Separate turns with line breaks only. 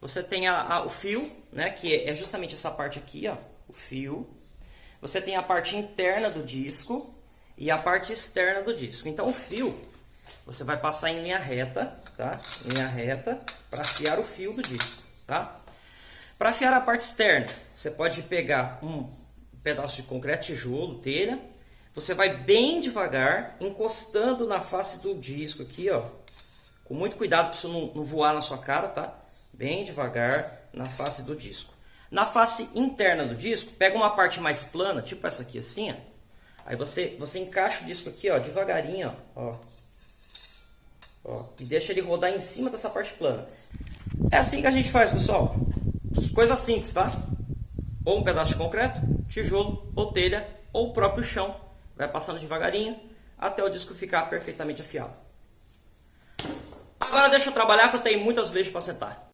Você tem a, a, o fio, né, que é justamente essa parte aqui, ó, o fio. Você tem a parte interna do disco e a parte externa do disco. Então o fio, você vai passar em linha reta, tá? Linha reta para afiar o fio do disco, tá? Para afiar a parte externa, você pode pegar um pedaço de concreto, tijolo, telha. Você vai bem devagar, encostando na face do disco aqui, ó. Com muito cuidado para isso não, não voar na sua cara, tá? Bem devagar na face do disco. Na face interna do disco, pega uma parte mais plana, tipo essa aqui assim, ó. Aí você, você encaixa o disco aqui, ó, devagarinho, ó. ó. E deixa ele rodar em cima dessa parte plana. É assim que a gente faz, pessoal. Coisa simples, tá? Ou um pedaço de concreto, tijolo, ou telha, ou o próprio chão. Vai passando devagarinho até o disco ficar perfeitamente afiado. Agora deixa eu trabalhar que eu tenho muitas leis para sentar.